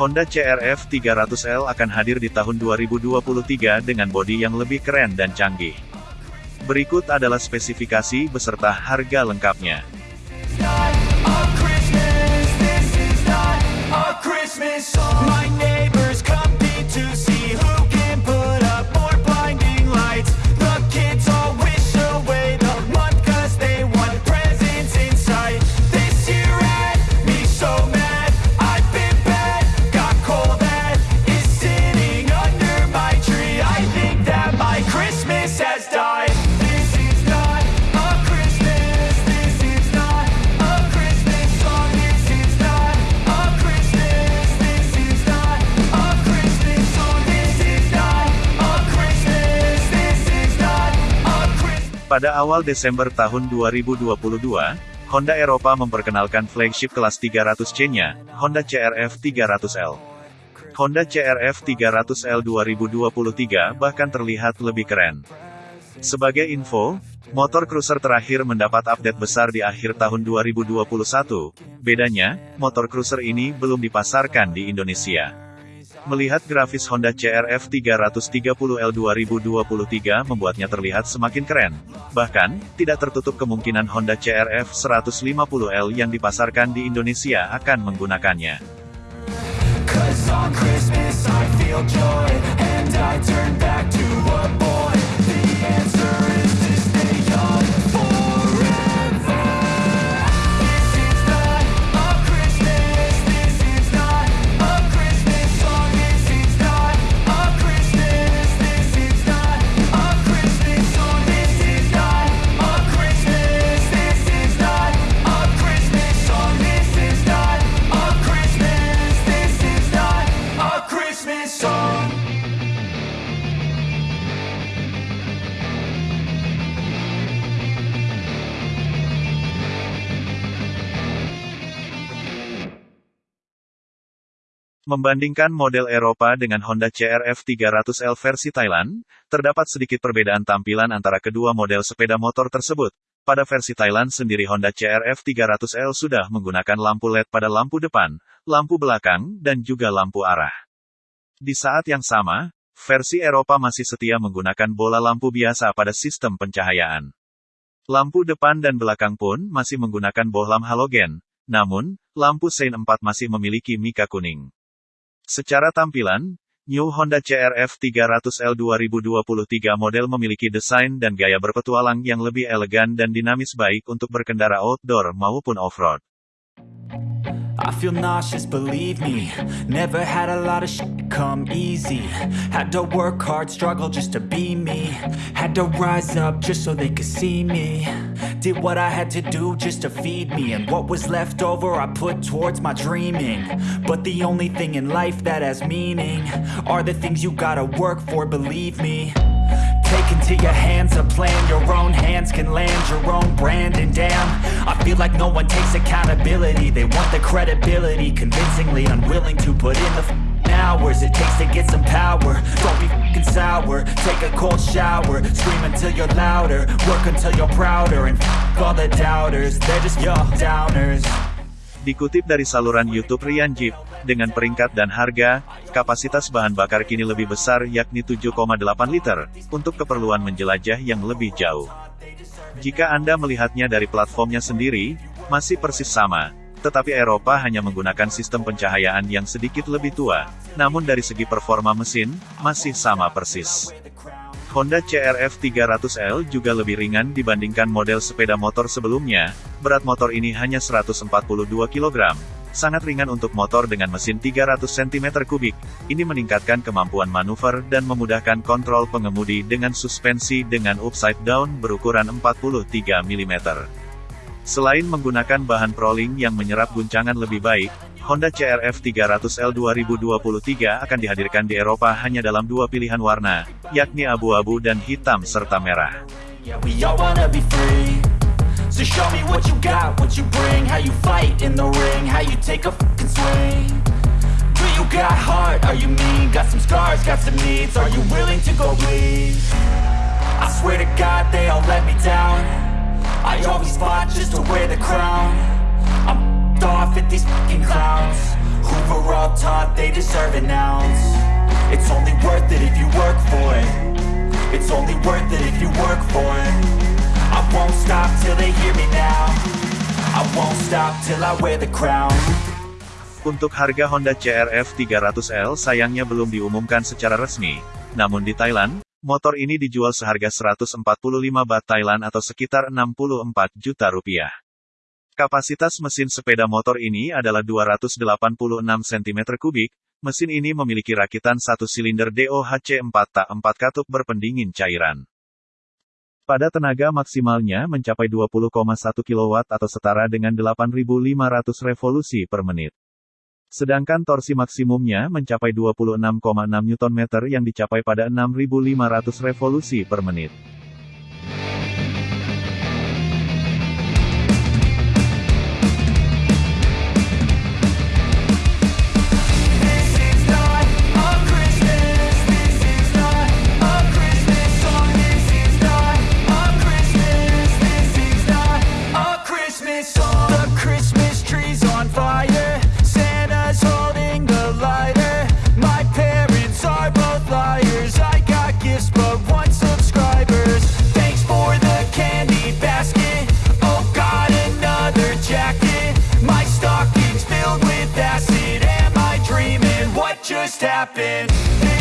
Honda CRF 300L akan hadir di tahun 2023 dengan bodi yang lebih keren dan canggih. Berikut adalah spesifikasi beserta harga lengkapnya. Pada awal Desember tahun 2022, Honda Eropa memperkenalkan flagship kelas 300C-nya, Honda CRF 300L. Honda CRF 300L 2023 bahkan terlihat lebih keren. Sebagai info, motor cruiser terakhir mendapat update besar di akhir tahun 2021. Bedanya, motor cruiser ini belum dipasarkan di Indonesia. Melihat grafis Honda CRF 330L 2023 membuatnya terlihat semakin keren. Bahkan, tidak tertutup kemungkinan Honda CRF 150L yang dipasarkan di Indonesia akan menggunakannya. Membandingkan model Eropa dengan Honda CRF 300L versi Thailand, terdapat sedikit perbedaan tampilan antara kedua model sepeda motor tersebut. Pada versi Thailand sendiri Honda CRF 300L sudah menggunakan lampu LED pada lampu depan, lampu belakang, dan juga lampu arah. Di saat yang sama, versi Eropa masih setia menggunakan bola lampu biasa pada sistem pencahayaan. Lampu depan dan belakang pun masih menggunakan bohlam halogen, namun, lampu sein 4 masih memiliki mika kuning. Secara tampilan, New Honda CRF 300L 2023 model memiliki desain dan gaya berpetualang yang lebih elegan dan dinamis baik untuk berkendara outdoor maupun off-road. I feel nauseous, believe me. Never had a lot of shit come easy. Had to work hard, struggle just to be me. Had to rise up just so they could see me. Did what I had to do just to feed me. And what was left over I put towards my dreaming. But the only thing in life that has meaning Are the things you gotta work for, believe me Take into your hands a plan. Your own hands can land your own brand. And damn, I feel like no one takes accountability. They want the credibility Convincingly unwilling to put in the hours It takes to get some power. Don't be f***ing sour. Take a cold shower. Scream until you're louder. Work until you're prouder. And f*** all the doubters. They're just your downers Dikutip dari saluran YouTube Rian Jeep, dengan peringkat dan harga, kapasitas bahan bakar kini lebih besar yakni 7,8 liter, untuk keperluan menjelajah yang lebih jauh. Jika Anda melihatnya dari platformnya sendiri, masih persis sama, tetapi Eropa hanya menggunakan sistem pencahayaan yang sedikit lebih tua, namun dari segi performa mesin, masih sama persis. Honda CRF 300L juga lebih ringan dibandingkan model sepeda motor sebelumnya, berat motor ini hanya 142 kg. Sangat ringan untuk motor dengan mesin 300 cm3, ini meningkatkan kemampuan manuver dan memudahkan kontrol pengemudi dengan suspensi dengan upside down berukuran 43 mm. Selain menggunakan bahan proling yang menyerap guncangan lebih baik, Honda CRF 300L 2023 akan dihadirkan di Eropa hanya dalam dua pilihan warna, yakni abu-abu dan hitam serta merah. So show me what you got, what you bring How you fight in the ring, how you take a fucking swing. Do you got heart, are you mean? Got some scars, got some needs. Are you willing to go bleed? I swear to God they all let me down. I always fought just to wear the crown. I'm off at these fucking clowns. Who were all taught they deserve an ounce. It's only worth it if you work for it. It's only worth it if you work for it I won't stop till they hear me now I won't stop till I wear the crown Untuk harga Honda CRF 300L sayangnya belum diumumkan secara resmi. Namun di Thailand, motor ini dijual seharga 145 baht Thailand atau sekitar 64 juta rupiah. Kapasitas mesin sepeda motor ini adalah 286 cm3, mesin ini memiliki rakitan satu silinder DOHC 4 tak 4 katup berpendingin cairan. Pada tenaga maksimalnya mencapai 20,1 kW atau setara dengan 8.500 revolusi per menit. Sedangkan torsi maksimumnya mencapai 26,6 Nm yang dicapai pada 6.500 revolusi per menit. happen.